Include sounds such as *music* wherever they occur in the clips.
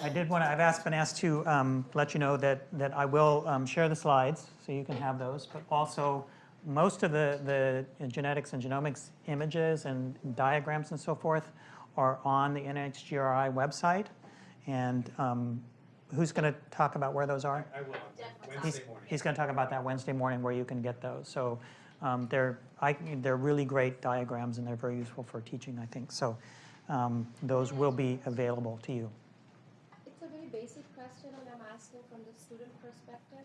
I did want to, I've asked, been asked to um, let you know that, that I will um, share the slides, so you can have those, but also most of the, the genetics and genomics images and diagrams and so forth are on the NHGRI website. And um, who's going to talk about where those are? I will, He's, Wednesday morning. he's going to talk about that Wednesday morning where you can get those. So um, they're, I, they're really great diagrams and they're very useful for teaching, I think. So um, those will be available to you. It's a very basic question and I'm asking from the student perspective.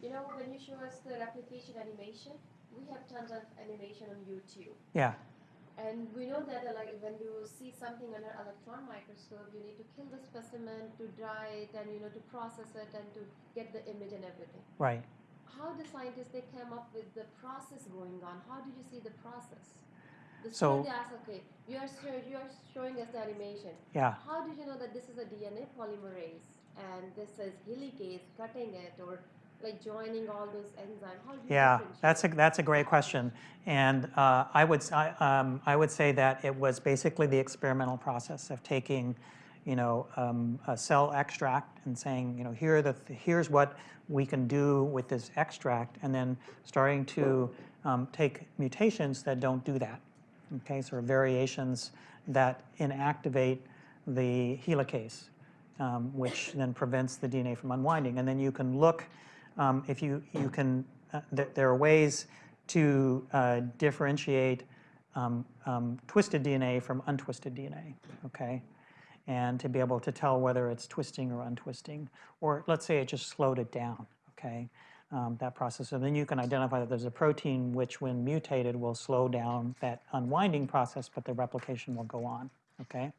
You know, when you show us the replication animation, we have tons of animation on YouTube. Yeah, And we know that uh, like when you see something under electron microscope, you need to kill the specimen, to dry it, and you know to process it and to get the image and everything. right. How the scientists they came up with the process going on? How did you see the process? The So- student they ask, okay, you are you are showing us the animation. Yeah. How did you know that this is a DNA polymerase and this is helicase cutting it or like joining all those enzymes? How do you Yeah, that's a, that's a great question. And uh, I, would, I, um, I would say that it was basically the experimental process of taking, you know, um, a cell extract and saying, you know, here are the, here's what we can do with this extract, and then starting to um, take mutations that don't do that. Okay, so variations that inactivate the helicase, um, which then prevents the DNA from unwinding. And then you can look, um, if you, you can, uh, th there are ways to uh, differentiate um, um, twisted DNA from untwisted DNA, okay? And to be able to tell whether it's twisting or untwisting, or let's say it just slowed it down, okay? Um, that process. So then you can identify that there's a protein which, when mutated, will slow down that unwinding process, but the replication will go on, okay?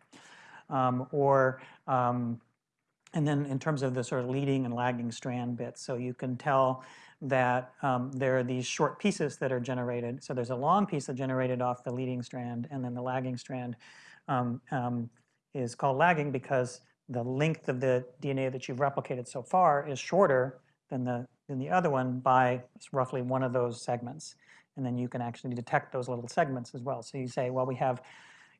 Um, or, um, and then in terms of the sort of leading and lagging strand bits, so you can tell that um, there are these short pieces that are generated. So there's a long piece that generated off the leading strand, and then the lagging strand um, um, is called lagging because the length of the DNA that you've replicated so far is shorter than the, than the other one by roughly one of those segments. And then you can actually detect those little segments as well. So you say, well, we have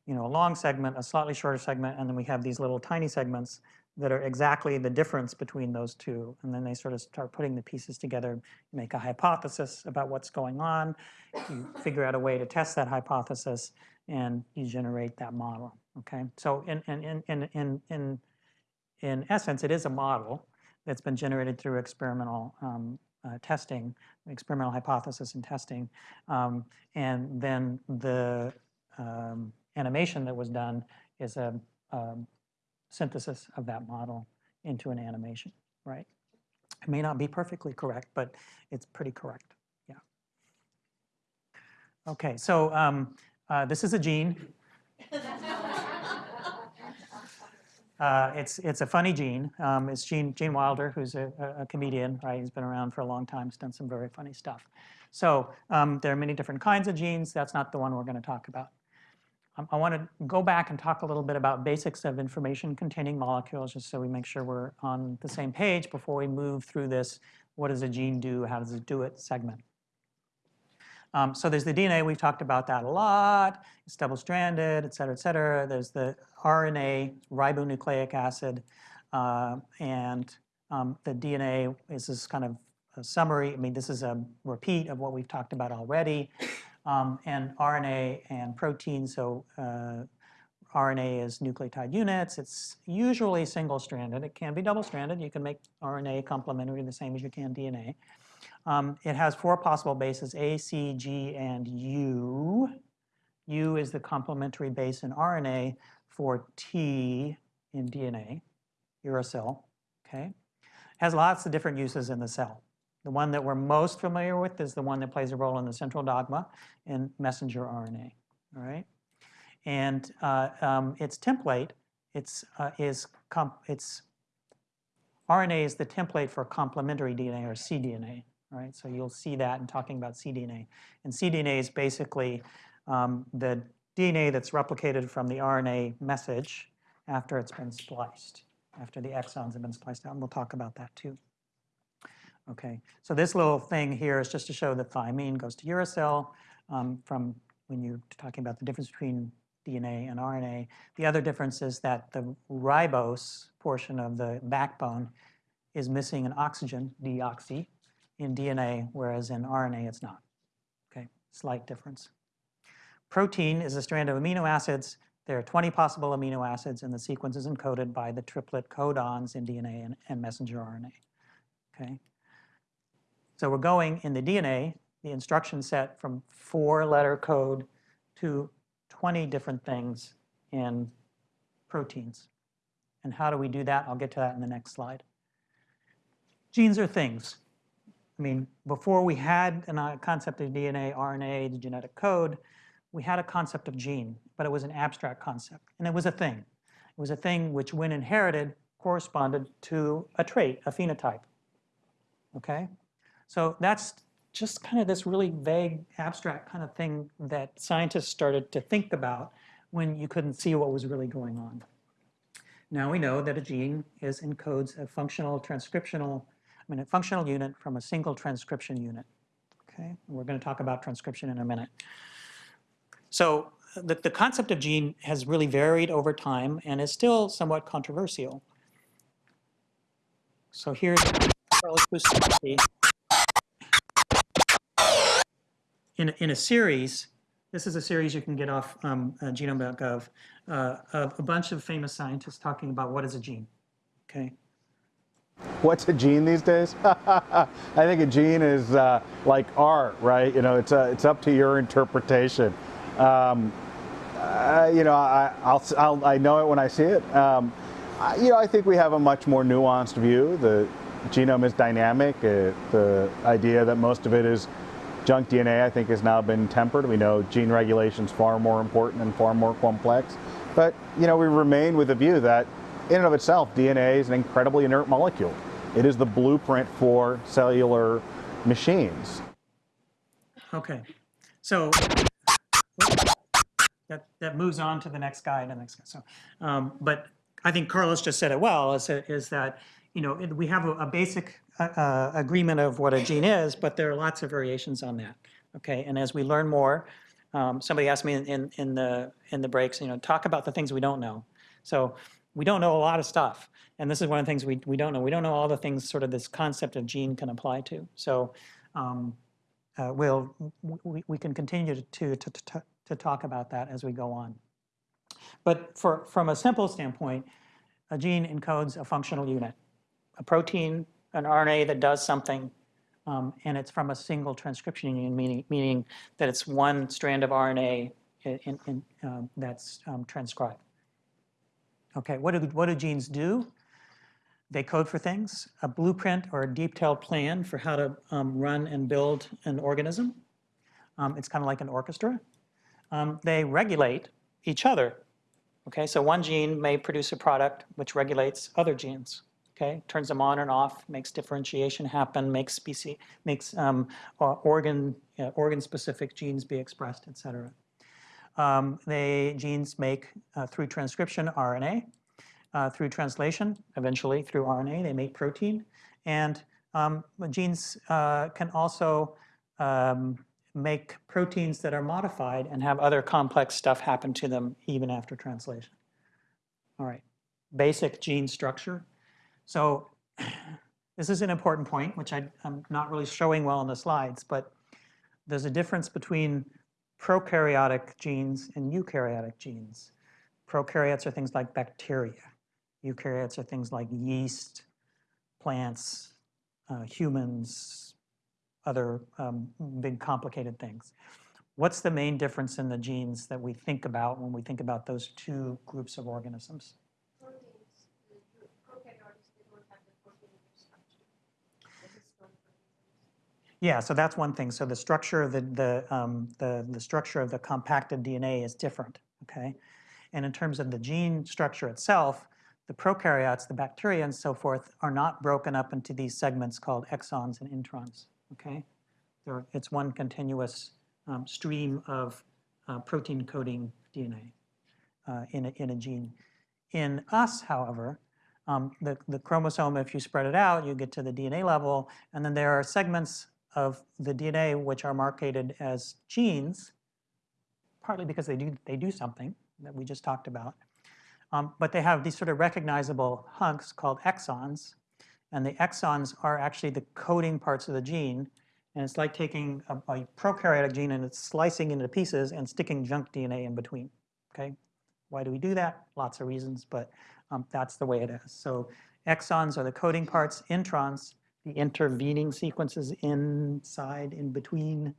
you know, a long segment, a slightly shorter segment, and then we have these little tiny segments that are exactly the difference between those two. And then they sort of start putting the pieces together, make a hypothesis about what's going on, you figure out a way to test that hypothesis, and you generate that model, okay? So in, in, in, in, in, in essence, it is a model that's been generated through experimental um, uh, testing, experimental hypothesis and testing. Um, and then the um, animation that was done is a, um, synthesis of that model into an animation, right? It may not be perfectly correct, but it's pretty correct, yeah. Okay, so um, uh, this is a gene. *laughs* Uh, it's, it's a funny gene. Um, it's Gene, Gene Wilder, who's a, a- comedian, right? He's been around for a long time, he's done some very funny stuff. So um, there are many different kinds of genes. That's not the one we're going to talk about. Um, I want to go back and talk a little bit about basics of information containing molecules, just so we make sure we're on the same page before we move through this, what does a gene do, how does it do it segment. Um, so there's the DNA, we've talked about that a lot. It's double-stranded, et cetera, et cetera. There's the RNA, ribonucleic acid, uh, and um, the DNA is this kind of a summary. I mean, this is a repeat of what we've talked about already. Um, and RNA and protein, so uh, RNA is nucleotide units. It's usually single-stranded. It can be double-stranded. You can make RNA complementary the same as you can DNA. Um, it has four possible bases, A, C, G, and U. U is the complementary base in RNA for T in DNA, uracil, okay? Has lots of different uses in the cell. The one that we're most familiar with is the one that plays a role in the central dogma in messenger RNA, all right? And uh, um, its template it's, uh, is, it's, RNA is the template for complementary DNA or cDNA, right? So you'll see that in talking about cDNA. And cDNA is basically um, the DNA that's replicated from the RNA message after it's been spliced, after the exons have been spliced out, and we'll talk about that too. Okay, so this little thing here is just to show that thymine goes to uracil um, from when you're talking about the difference between DNA and RNA. The other difference is that the ribose portion of the backbone is missing an oxygen, deoxy, in DNA, whereas in RNA it's not. Okay, slight difference. Protein is a strand of amino acids. There are 20 possible amino acids, and the sequence is encoded by the triplet codons in DNA and, and messenger RNA. Okay. So we're going in the DNA, the instruction set from four-letter code to 20 different things in proteins. And how do we do that? I'll get to that in the next slide. Genes are things. I mean, before we had a uh, concept of DNA, RNA, the genetic code, we had a concept of gene, but it was an abstract concept, and it was a thing. It was a thing which, when inherited, corresponded to a trait, a phenotype. Okay? So that's just kind of this really vague, abstract kind of thing that scientists started to think about when you couldn't see what was really going on. Now we know that a gene is encodes a functional transcriptional, I mean a functional unit from a single transcription unit. Okay, we're going to talk about transcription in a minute. So the, the concept of gene has really varied over time and is still somewhat controversial. So here's Bustamante in, a- in a series, this is a series you can get off um, uh, genome.gov, uh, of a bunch of famous scientists talking about what is a gene, okay? What's a gene these days? *laughs* I think a gene is uh, like art, right? You know, it's uh, it's up to your interpretation. Um, uh, you know, I, I'll, I'll, I know it when I see it. Um, I, you know, I think we have a much more nuanced view. The genome is dynamic. Uh, the idea that most of it is junk DNA, I think, has now been tempered. We know gene regulation is far more important and far more complex. But, you know, we remain with the view that in and of itself, DNA is an incredibly inert molecule. It is the blueprint for cellular machines. Okay, so that, that moves on to the next guy and the next guy. So, um, but I think Carlos just said it well, is, is that, you know, we have a, a basic uh, uh, agreement of what a gene is, but there are lots of variations on that. Okay, and as we learn more, um, somebody asked me in, in, in the, in the breaks, you know, talk about the things we don't know. So we don't know a lot of stuff. And this is one of the things we, we don't know. We don't know all the things sort of this concept of gene can apply to. So um, uh, we'll, we, we can continue to, to, to, to talk about that as we go on. But for, from a simple standpoint, a gene encodes a functional unit, a protein, an RNA that does something, um, and it's from a single transcription unit, meaning, meaning that it's one strand of RNA in, in, um, that's um, transcribed. Okay, what do, what do genes do? They code for things, a blueprint or a detailed plan for how to um, run and build an organism. Um, it's kind of like an orchestra. Um, they regulate each other. Okay, so one gene may produce a product which regulates other genes. Okay, turns them on and off, makes differentiation happen, makes species, makes um, organ uh, organ-specific genes be expressed, et cetera. Um, they genes make uh, through transcription RNA, uh, through translation, eventually through RNA, they make protein, and um, genes uh, can also um, make proteins that are modified and have other complex stuff happen to them even after translation. All right, basic gene structure. So *clears throat* this is an important point, which I, am not really showing well in the slides, but there's a difference between prokaryotic genes and eukaryotic genes. Prokaryotes are things like bacteria. Eukaryotes are things like yeast, plants, uh, humans, other um, big complicated things. What's the main difference in the genes that we think about when we think about those two groups of organisms? Proteins, the the prokaryotes, they don't have the protein structure. This is not proteins. Yeah, so that's one thing. So the structure of the, the, um, the, the structure of the compacted DNA is different, okay? And in terms of the gene structure itself, the prokaryotes, the bacteria and so forth, are not broken up into these segments called exons and introns, okay? It's one continuous um, stream of uh, protein coding DNA uh, in, a, in a gene. In us, however, um, the, the chromosome, if you spread it out, you get to the DNA level, and then there are segments of the DNA which are marketed as genes, partly because they do, they do something, that we just talked about. Um, but they have these sort of recognizable hunks called exons. And the exons are actually the coding parts of the gene. And it's like taking a, a prokaryotic gene and it's slicing into pieces and sticking junk DNA in between. Okay, why do we do that? Lots of reasons, but um, that's the way it is. So exons are the coding parts, introns, the intervening sequences inside, in between,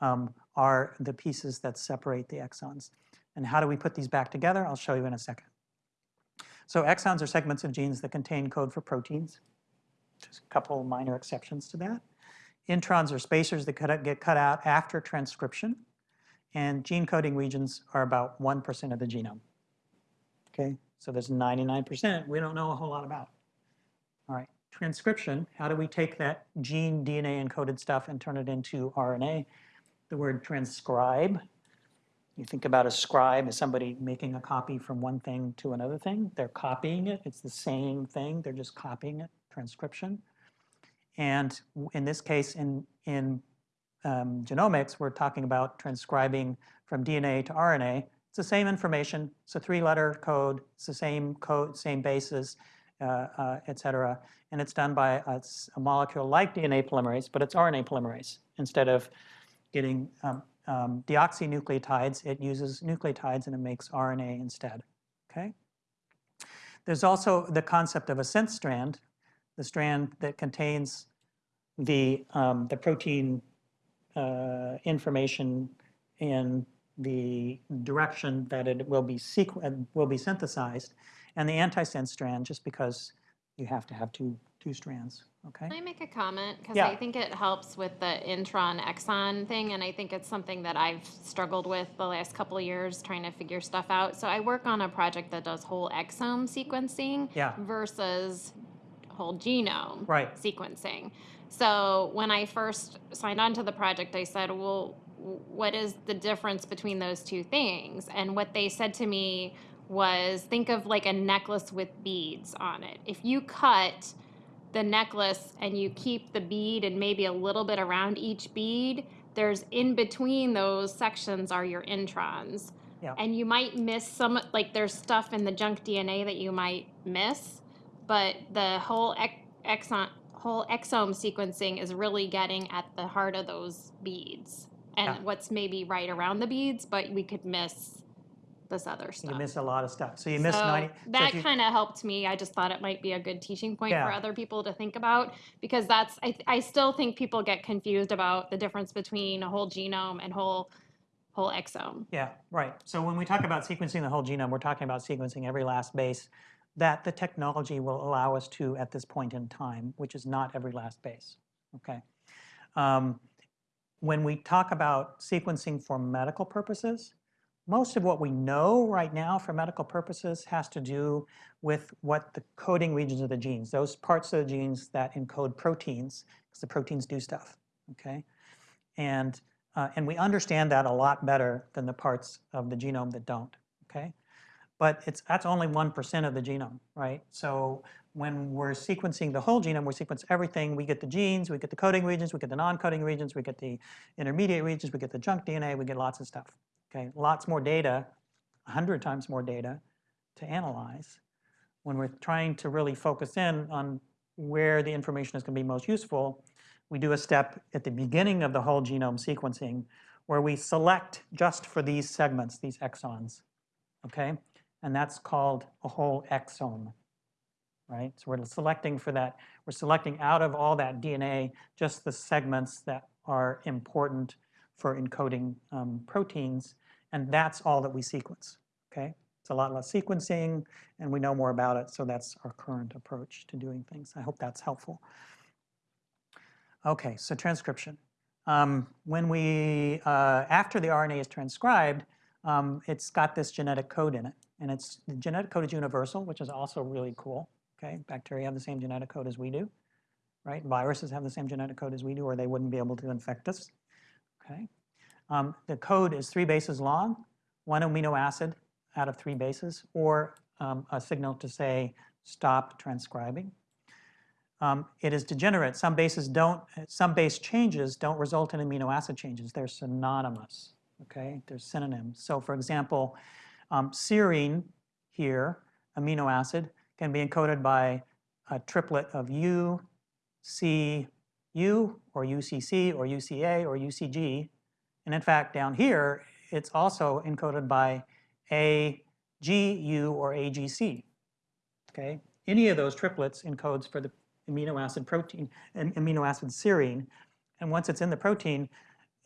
um, are the pieces that separate the exons. And how do we put these back together? I'll show you in a second. So exons are segments of genes that contain code for proteins. Just a couple minor exceptions to that. Introns are spacers that get cut out after transcription. And gene coding regions are about 1% of the genome. Okay, so there's 99% we don't know a whole lot about. All right, transcription, how do we take that gene DNA encoded stuff and turn it into RNA? The word transcribe, you think about a scribe as somebody making a copy from one thing to another thing. They're copying it. It's the same thing. They're just copying it, transcription. And in this case, in, in um, genomics, we're talking about transcribing from DNA to RNA. It's the same information. It's a three-letter code. It's the same code, same uh, et cetera. And it's done by a, a, molecule like DNA polymerase, but it's RNA polymerase. Instead of getting um, um, deoxynucleotides, it uses nucleotides and it makes RNA instead, okay? There's also the concept of a sense strand, the strand that contains the, um, the protein uh, information in the direction that it will be, will be synthesized, and the antisense strand just because you have to have two, two strands. Okay. Can I make a comment? Because Yeah. I think it helps with the intron exon thing, and I think it's something that I've struggled with the last couple of years trying to figure stuff out. So I work on a project that does whole exome sequencing Yeah. versus whole genome Right. sequencing. So when I first signed on to the project, I said, well, what is the difference between those two things? And what they said to me was think of like a necklace with beads on it. If you cut the necklace and you keep the bead and maybe a little bit around each bead, there's in between those sections are your introns. Yeah. And you might miss some, like there's stuff in the junk DNA that you might miss, but the whole ex- exon, whole exome sequencing is really getting at the heart of those beads and Yeah. what's maybe right around the beads, but we could miss this other stuff. You miss a lot of stuff. So you miss So 90. that you- kind of helped me. I just thought it might be a good teaching point for other people to think about because that's I, I still think people get confused about the difference between a whole genome and whole whole exome. Yeah, right. So when we talk about sequencing the whole genome, we're talking about sequencing every last base that the technology will allow us to at this point in time, which is not every last base. Okay. Um, when we talk about sequencing for medical purposes, most of what we know right now for medical purposes has to do with what the coding regions of the genes, those parts of the genes that encode proteins, because the proteins do stuff, okay? And, uh, and we understand that a lot better than the parts of the genome that don't, okay? But it's, that's only 1% of the genome, right? So when we're sequencing the whole genome, we sequence everything. We get the genes, we get the coding regions, we get the non-coding regions, we get the intermediate regions, we get the junk DNA, we get lots of stuff. Okay, lots more data, 100 times more data to analyze. When we're trying to really focus in on where the information is going to be most useful, we do a step at the beginning of the whole genome sequencing where we select just for these segments, these exons, okay? And that's called a whole exome, right? So we're selecting for that, we're selecting out of all that DNA just the segments that are important for encoding um, proteins, and that's all that we sequence, okay? It's a lot less sequencing, and we know more about it, so that's our current approach to doing things. I hope that's helpful. Okay, so transcription. Um, when we, uh, after the RNA is transcribed, um, it's got this genetic code in it, and it's the genetic code is universal, which is also really cool. Okay, bacteria have the same genetic code as we do, right? Viruses have the same genetic code as we do, or they wouldn't be able to infect us. Okay, um, the code is three bases long, one amino acid out of three bases, or um, a signal to say stop transcribing. Um, it is degenerate. Some bases don't, some base changes don't result in amino acid changes. They're synonymous, okay? They're synonyms. So for example, Um, serine here, amino acid, can be encoded by a triplet of U, C, U, or UCC, or UCA, or UCG. And in fact, down here, it's also encoded by AGU or AGC. Okay, any of those triplets encodes for the amino acid protein, am- amino acid serine. And once it's in the protein,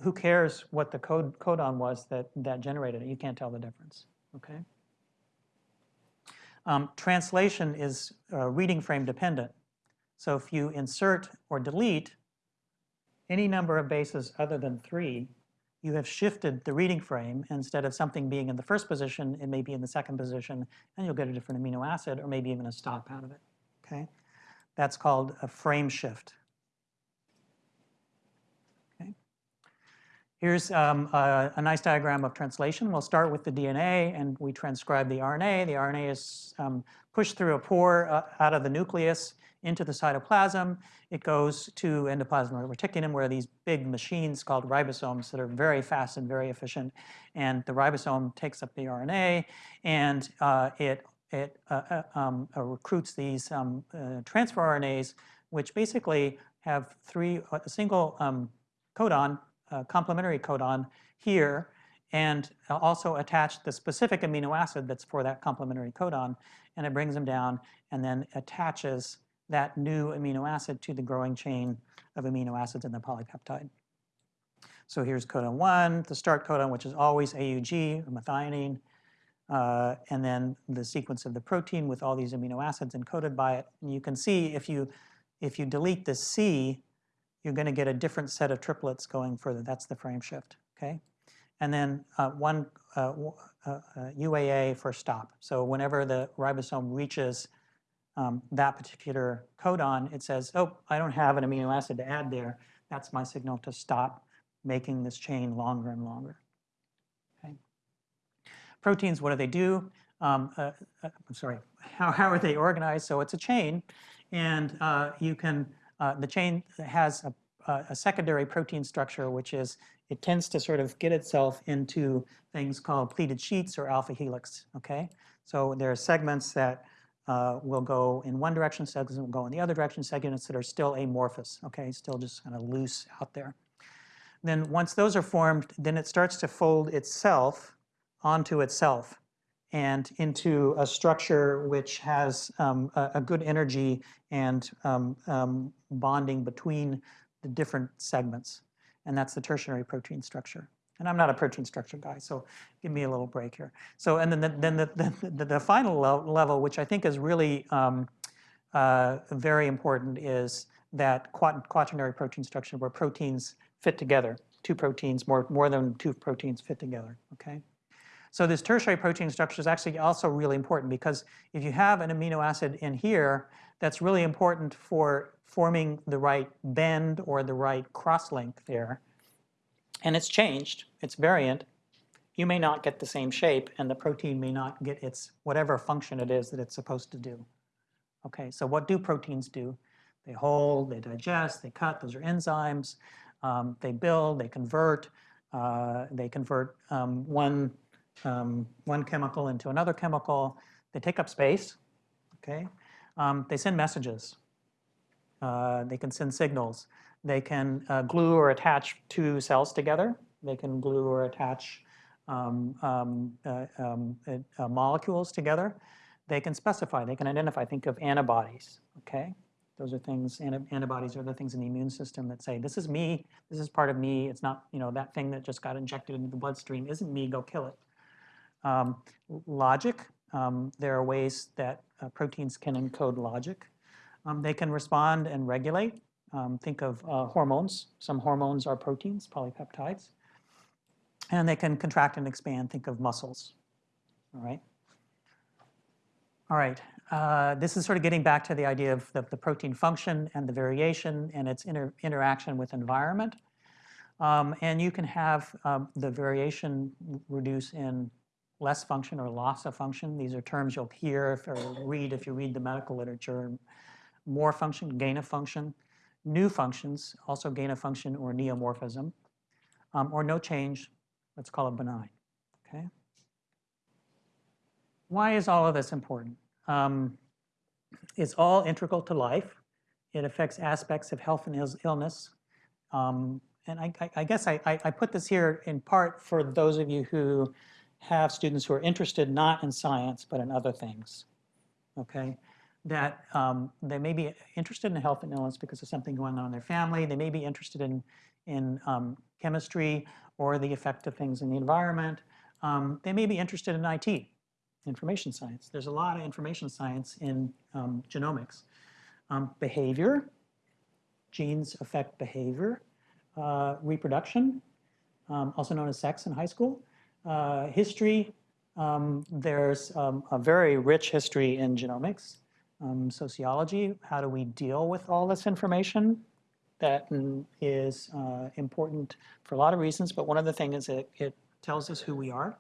who cares what the code codon was that, that generated it? You can't tell the difference. Okay. Um, translation is uh, reading frame dependent. So if you insert or delete any number of bases other than three, you have shifted the reading frame. Instead of something being in the first position, it may be in the second position, and you'll get a different amino acid or maybe even a stop out of it. Okay, That's called a frame shift. Okay. Here's um, a, a, nice diagram of translation. We'll start with the DNA, and we transcribe the RNA. The RNA is um, pushed through a pore uh, out of the nucleus into the cytoplasm. It goes to endoplasmic reticulum where these big machines called ribosomes that are very fast and very efficient. And the ribosome takes up the RNA and uh, it, it uh, uh, um, uh, recruits these um, uh, transfer RNAs, which basically have three, a single um, codon, complementary codon here, and also attach the specific amino acid that's for that complementary codon, and it brings them down and then attaches that new amino acid to the growing chain of amino acids in the polypeptide. So here's codon 1, the start codon, which is always AUG, or methionine, uh, and then the sequence of the protein with all these amino acids encoded by it. And you can see if you, if you delete the C, you're going to get a different set of triplets going further. That's the frame shift, okay? And then uh, one uh, UAA uh, for stop. So whenever the ribosome reaches um, that particular codon, it says, oh, I don't have an amino acid to add there. That's my signal to stop making this chain longer and longer. Okay. Proteins, what do they do? Um, uh, uh, I'm sorry, *laughs* how, how are they organized? So it's a chain, and uh, you can, uh, the chain has a, a secondary protein structure, which is it tends to sort of get itself into things called pleated sheets or alpha helix, okay? So there are segments that uh, will go in one direction, segments will go in the other direction, segments that are still amorphous, okay, still just kind of loose out there. Then once those are formed, then it starts to fold itself onto itself and into a structure which has um, a, a, good energy and um, um, bonding between the different segments. And that's the tertiary protein structure. And I'm not a protein structure guy, so give me a little break here. So, and then the, then the, the, the, the final level, which I think is really um, uh, very important, is that quaternary protein structure where proteins fit together, two proteins, more, more than two proteins fit together, okay? So this tertiary protein structure is actually also really important because if you have an amino acid in here, that's really important for forming the right bend or the right cross-link there and it's changed, it's variant, you may not get the same shape and the protein may not get its whatever function it is that it's supposed to do. Okay, so what do proteins do? They hold, they digest, they cut, those are enzymes. Um, they build, they convert, uh, they convert um, one, um, one chemical into another chemical. They take up space, okay? Um, they send messages. Uh, they can send signals. They can uh, glue or attach two cells together. They can glue or attach um, um, uh, um, uh, molecules together. They can specify, they can identify, think of antibodies, okay? Those are things, antibodies are the things in the immune system that say, this is me, this is part of me, it's not, you know, that thing that just got injected into the bloodstream isn't me, go kill it. Um, logic, um, there are ways that uh, proteins can encode logic. Um, they can respond and regulate. Um, think of uh, hormones. Some hormones are proteins, polypeptides. And they can contract and expand. Think of muscles. All right. All right. Uh, this is sort of getting back to the idea of the, the protein function and the variation and its inter interaction with environment. Um, and you can have um, the variation reduce in less function or loss of function. These are terms you'll hear if, or read if you read the medical literature. More function, gain of function new functions, also gain of function or neomorphism, um, or no change, let's call it benign, okay? why is all of this important? Um, it's all integral to life. It affects aspects of health and illness. Um, and I, I, I guess I, I, I put this here in part for those of you who have students who are interested not in science but in other things. Okay, that um, they may be interested in health and illness because of something going on in their family. They may be interested in in um, chemistry or the effect of things in the environment. Um, they may be interested in IT, information science. There's a lot of information science in um, genomics. Um, behavior, genes affect behavior. Uh, reproduction, um, also known as sex in high school. Uh, history, there's a very rich history in genomics. Um, sociology, how do we deal with all this information? That mm, uh, important for a lot of reasons, but one of the things is it, it tells us who we are.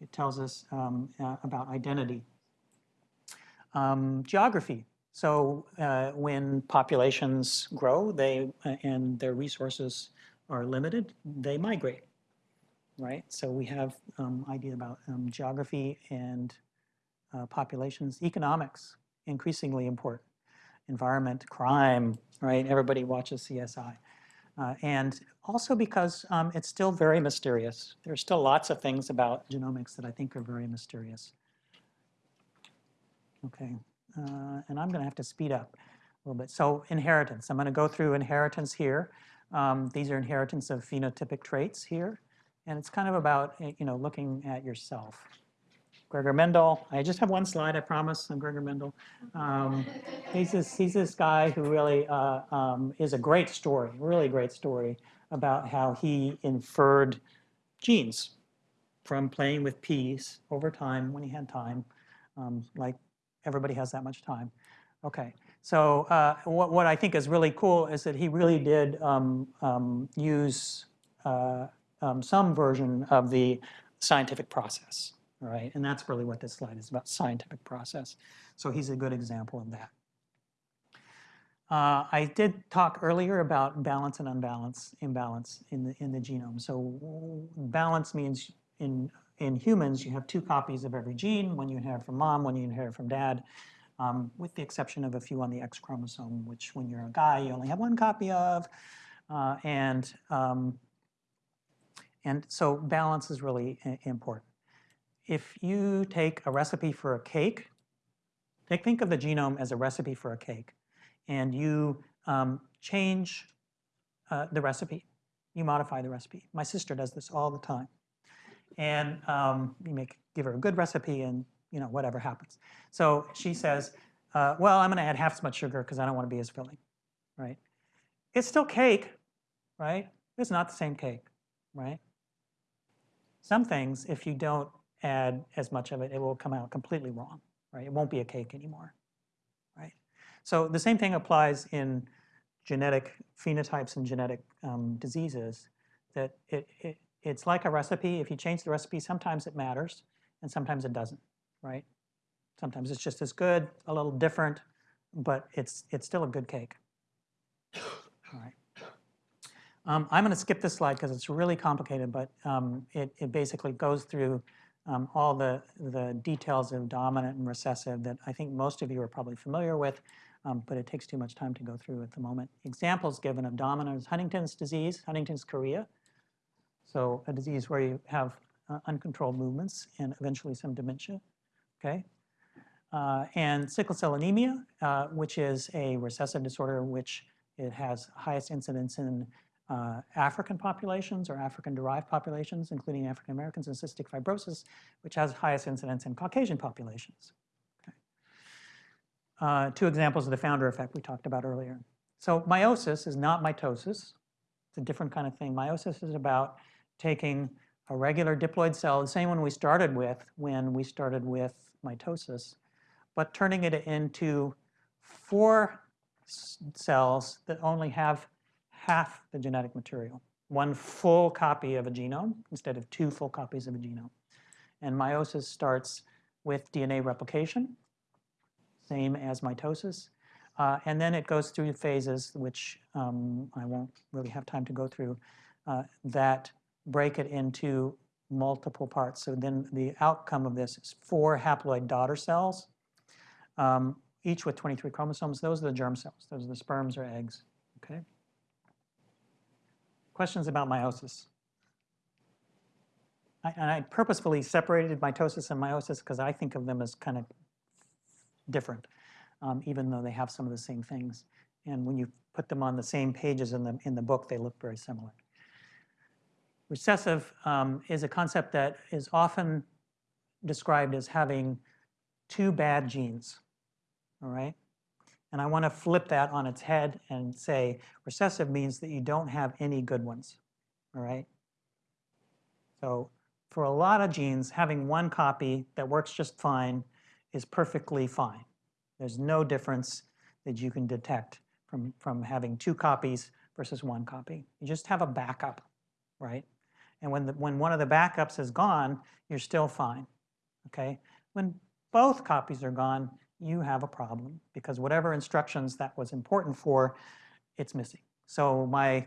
It tells us um, uh, about identity. Um, geography. So uh, when populations grow, they uh, and their resources are limited, they migrate, right? So we have um, idea about um, geography and uh, populations, economics, increasingly important, environment, crime, right? Everybody watches CSI. Uh, and also because um, it's still very mysterious. There's still lots of things about genomics that I think are very mysterious. Okay, uh, and I'm going to have to speed up a little bit. So inheritance, I'm going to go through inheritance here. Um, these are inheritance of phenotypic traits here. And it's kind of about, eh, you know, looking at yourself. Gregor Mendel, I just have one slide, I promise, I'm Gregor Mendel. Um, he's, this, he's this guy who really uh, um, is a great story, really great story about how he inferred genes from playing with peas over time when he had time, um, like everybody has that much time. Okay, so uh, what, what I think is really cool is that he really did um, um, use uh, um, some version of the scientific process, right? And that's really what this slide is about, scientific process. So he's a good example of that. Uh, I did talk earlier about balance and unbalance, imbalance in the, in the genome. So balance means in, in humans, you have two copies of every gene, one you inherit from mom, one you inherit from dad, um, with the exception of a few on the X chromosome, which when you're a guy, you only have one copy of. Uh, and, um, and so balance is really important. If you take a recipe for a cake, take, think of the genome as a recipe for a cake, and you um, change uh, the recipe, you modify the recipe. My sister does this all the time. And um, you make, give her a good recipe and you know, whatever happens. So she says, uh, well, I'm going to add half as much sugar because I don't want to be as filling, right? It's still cake, right? It's not the same cake, right? Some things, if you don't add as much of it, it will come out completely wrong, right? It won't be a cake anymore, right? So the same thing applies in genetic phenotypes and genetic um, diseases, that it, it, it's like a recipe. If you change the recipe, sometimes it matters and sometimes it doesn't, right? Sometimes it's just as good, a little different, but it's, it's still a good cake. All right. Um, I'm going to skip this slide because it's really complicated, but um, it, it basically goes through um, all the, the details of dominant and recessive that I think most of you are probably familiar with, um, but it takes too much time to go through at the moment. Examples given of dominant is Huntington's disease, Huntington's chorea. So a disease where you have uh, uncontrolled movements and eventually some dementia, okay? Uh, and sickle cell anemia, uh, which is a recessive disorder which it has highest incidence in uh, African populations or African-derived populations, including African Americans, and cystic fibrosis, which has highest incidence in Caucasian populations. Okay. Uh, two examples of the founder effect we talked about earlier. So meiosis is not mitosis. It's a different kind of thing. Meiosis is about taking a regular diploid cell, the same one we started with when we started with mitosis, but turning it into four cells that only have half the genetic material, one full copy of a genome instead of two full copies of a genome. And meiosis starts with DNA replication, same as mitosis. Uh, and then it goes through phases, which um, I won't really have time to go through, uh, that break it into multiple parts. So then the outcome of this is four haploid daughter cells, um, each with 23 chromosomes. Those are the germ cells. Those are the sperms or eggs. Okay. Questions about meiosis? I, and I purposefully separated mitosis and meiosis because I think of them as kind of different, um, even though they have some of the same things. And when you put them on the same pages in the, in the book, they look very similar. Recessive um, is a concept that is often described as having two bad genes, all right? And I want to flip that on its head and say recessive means that you don't have any good ones, all right? So for a lot of genes, having one copy that works just fine is perfectly fine. There's no difference that you can detect from, from having two copies versus one copy. You just have a backup, right? And when, the, when one of the backups is gone, you're still fine, okay? When both copies are gone, you have a problem because whatever instructions that was important for, it's missing. So my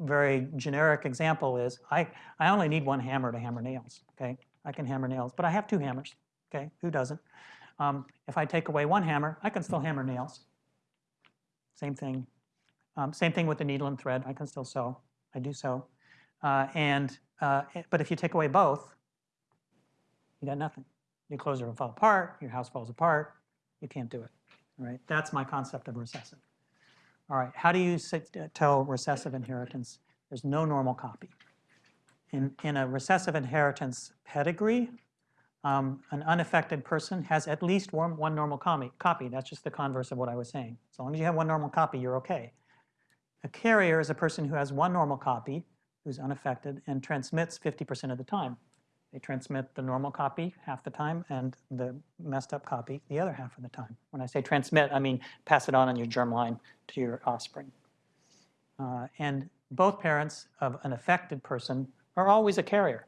very generic example is I, I only need one hammer to hammer nails, okay? I can hammer nails, but I have two hammers, okay? Who doesn't? Um, if I take away one hammer, I can still hammer nails. Same thing. Um, same thing with the needle and thread. I can still sew. I do sew. Uh, and, uh, but if you take away both, you got nothing. Your clothes will fall apart, your house falls apart, you can't do it, all right? That's my concept of recessive. All right, how do you uh, tell recessive inheritance? There's no normal copy. In, in a recessive inheritance pedigree, um, an unaffected person has at least one, one normal copy, copy. That's just the converse of what I was saying. As long as you have one normal copy, you're okay. A carrier is a person who has one normal copy, who's unaffected, and transmits 50% of the time. They transmit the normal copy half the time and the messed up copy the other half of the time. When I say transmit, I mean pass it on in your germline to your offspring. Uh, and both parents of an affected person are always a carrier.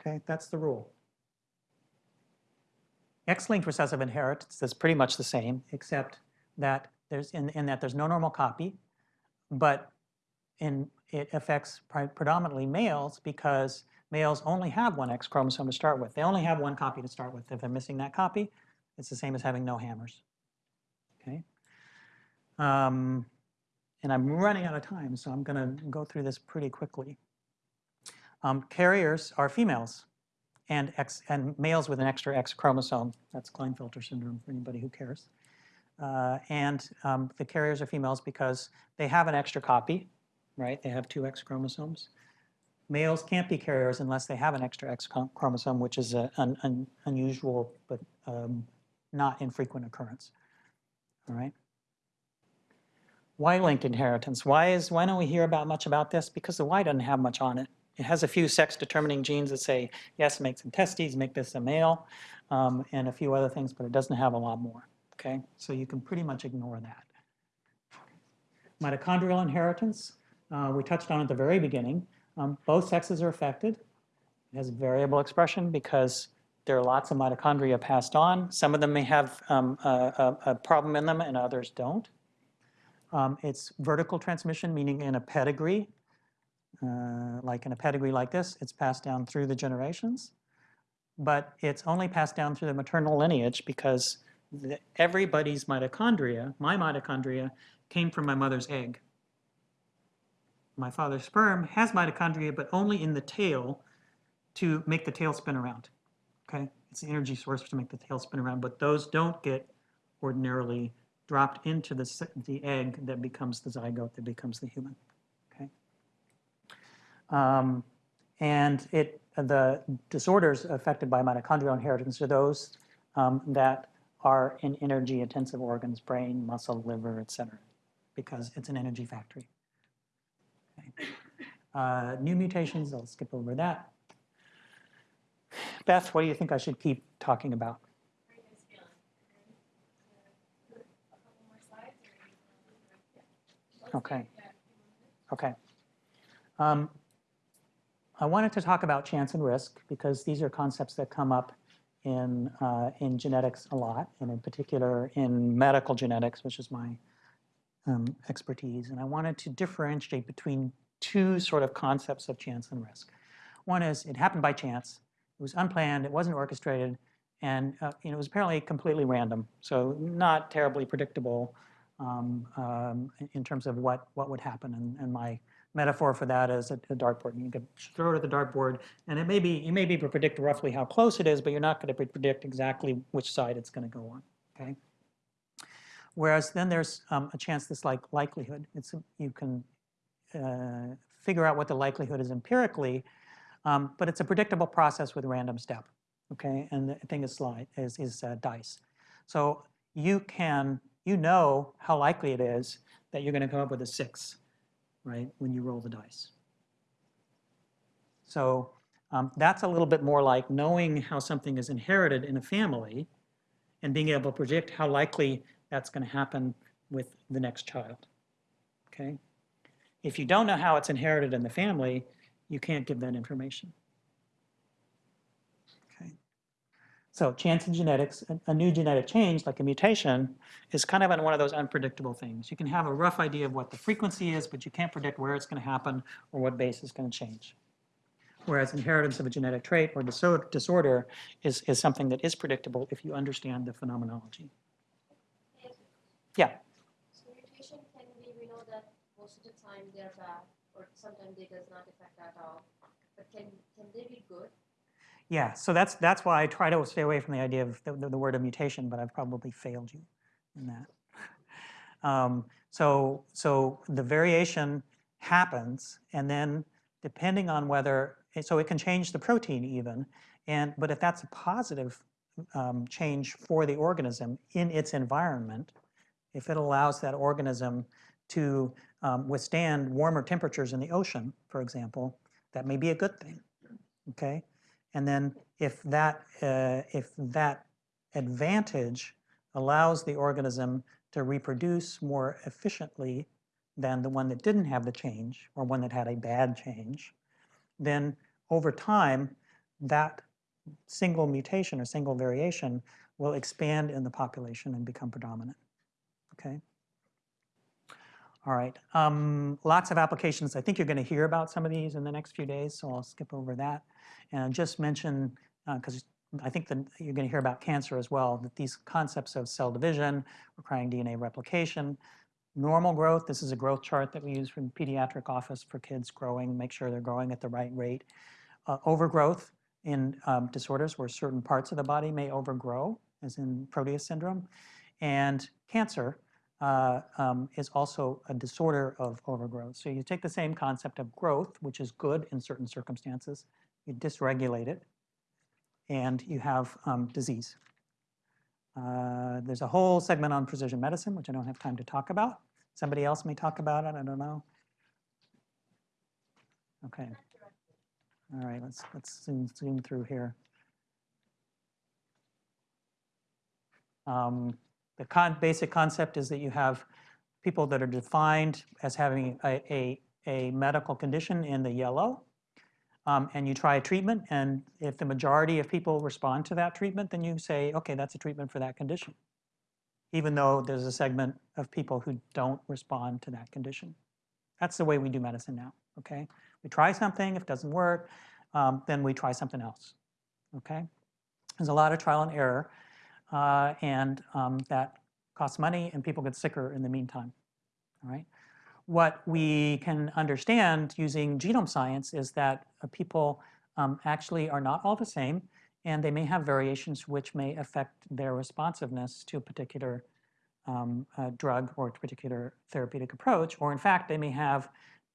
Okay, that's the rule. X-linked recessive inheritance is pretty much the same, except that there's in, in that there's no normal copy, but in, it affects pre predominantly males because males only have one X chromosome to start with. They only have one copy to start with. If they're missing that copy, it's the same as having no hammers. Okay. Um, and I'm running out of time, so I'm going to go through this pretty quickly. Um, carriers are females and, X, and males with an extra X chromosome. That's Klinefelter syndrome for anybody who cares. Uh, and um, the carriers are females because they have an extra copy, right? They have two X chromosomes. Males can't be carriers unless they have an extra X chromosome, which is an, unusual but um, not infrequent occurrence. All right. Y-linked inheritance. Why is why don't we hear about much about this? Because the Y doesn't have much on it. It has a few sex-determining genes that say, yes, make some testes, make this a male, um, and a few other things, but it doesn't have a lot more, okay? So you can pretty much ignore that. Mitochondrial inheritance, uh, we touched on at the very beginning. Um, both sexes are affected. It has variable expression because there are lots of mitochondria passed on. Some of them may have um, a, a, problem in them and others don't. Um, it's vertical transmission, meaning in a pedigree, uh, like in a pedigree like this, it's passed down through the generations. But it's only passed down through the maternal lineage because the, everybody's mitochondria, my mitochondria, came from my mother's egg. My father's sperm has mitochondria, but only in the tail to make the tail spin around. Okay, it's the energy source to make the tail spin around, but those don't get ordinarily dropped into the, the egg that becomes the zygote that becomes the human. Um, and it, the disorders affected by mitochondrial inheritance are those um, that are in energy intensive organs, brain, muscle, liver, et cetera, because it's an energy factory. Uh, new mutations, I'll skip over that. Beth, what do you think I should keep talking about? Okay. Okay. Um, I wanted to talk about chance and risk because these are concepts that come up in, uh, in genetics a lot, and in particular in medical genetics, which is my um, expertise. And I wanted to differentiate between two sort of concepts of chance and risk. One is it happened by chance. It was unplanned. It wasn't orchestrated, and uh, you know, it was apparently completely random. So not terribly predictable um, um, in- terms of what what would happen. And, and my metaphor for that is a, a dartboard. You could throw it at the dartboard, and it may be you may be able to predict roughly how close it is, but you're not going to predict exactly which side it's going to go on. Okay. Whereas then there's um, a chance this like likelihood. It's a- you can uh, figure out what the likelihood is empirically, um, but it's a predictable process with random step. Okay, and the thing is slide is is uh, dice. So you can you know how likely it is that you're going to come up with a six, right? When you roll the dice. So um, that's a little bit more like knowing how something is inherited in a family and being able to predict how likely that's going to happen with the next child. Okay? If you don't know how it's inherited in the family, you can't give that information. Okay? So chance in genetics, a- new genetic change, like a mutation, is kind of one of those unpredictable things. You can have a rough idea of what the frequency is, but you can't predict where it's going to happen or what base is going to change. Whereas inheritance of a genetic trait or disorder is, is something that is predictable if you understand the phenomenology. Yeah. So mutation can be, we know that most of the time they're bad, or sometimes they does not affect at all. But can, can they be good? Yeah, so that's that's why I try to stay away from the idea of the, the, the word of mutation, but I've probably failed you in that. *laughs* Um, so so the variation happens, and then depending on whether so it can change the protein even, and but if that's a positive um, change for the organism in its environment, if it allows that organism to um, withstand warmer temperatures in the ocean, for example, that may be a good thing. Okay. And then if that, uh, if that advantage allows the organism to reproduce more efficiently than the one that didn't have the change or one that had a bad change, then over time, that single mutation or single variation will expand in the population and become predominant. Okay? All right. Um, lots of applications. I think you're going to hear about some of these in the next few days, so I'll skip over that. And just mention, because I think that you're going to hear about cancer as well, that these concepts of cell division, requiring DNA replication, normal growth, this is a growth chart that we use from pediatric office for kids growing, make sure they're growing at the right rate. Uh, overgrowth in um, disorders where certain parts of the body may overgrow, as in Proteus syndrome. And cancer, uh, um, is also a disorder of overgrowth. So you take the same concept of growth, which is good in certain circumstances, you dysregulate it, and you have um, disease. Uh, there's a whole segment on precision medicine, which I don't have time to talk about. Somebody else may talk about it, I don't know. Okay. All right, let's, let's zoom, zoom through here. Um, the con basic concept is that you have people that are defined as having a, a, a medical condition in the yellow, um, and you try a treatment, and if the majority of people respond to that treatment, then you say, okay, that's a treatment for that condition, even though there's a segment of people who don't respond to that condition. That's the way we do medicine now, okay? We try something, if it doesn't work, um, then we try something else, okay? There's a lot of trial and error, uh, and um, that costs money and people get sicker in the meantime, all right? What we can understand using genome science is that uh, people um, actually are not all the same, and they may have variations which may affect their responsiveness to a particular um, uh, drug or a particular therapeutic approach, or in fact, they may have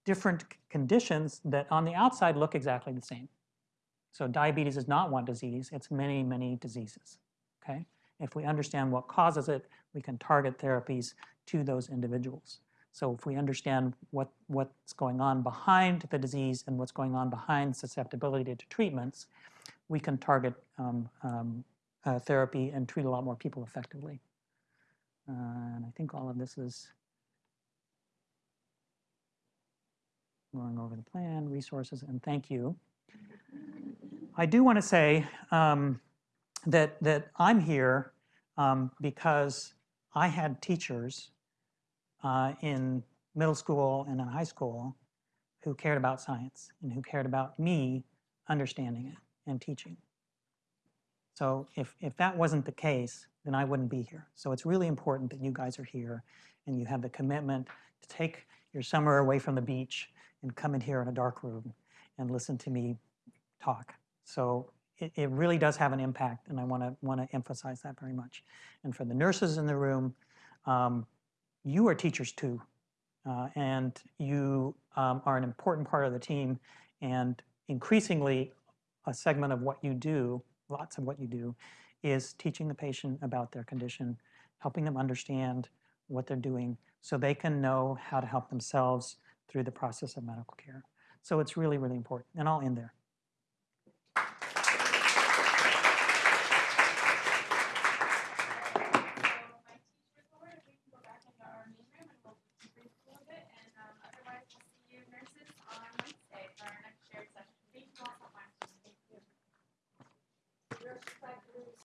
different conditions that on the outside look exactly the same. So diabetes is not one disease, it's many, many diseases, okay? If we understand what causes it, we can target therapies to those individuals. So if we understand what, what's going on behind the disease and what's going on behind susceptibility to treatments, we can target um, um, uh, therapy and treat a lot more people effectively. Uh, and I think all of this is going over the plan, resources, and thank you. I do want to say um, that, that I'm here um, because I had teachers uh, in middle school and in high school who cared about science and who cared about me understanding it and teaching. So if, if that wasn't the case, then I wouldn't be here. So it's really important that you guys are here and you have the commitment to take your summer away from the beach and come in here in a dark room and listen to me talk. So it, it really does have an impact, and I want to want to emphasize that very much. And for the nurses in the room, um, you are teachers too, uh, and you um, are an important part of the team. And increasingly, a segment of what you do, lots of what you do, is teaching the patient about their condition, helping them understand what they're doing, so they can know how to help themselves through the process of medical care. So it's really, really important. And I'll end there.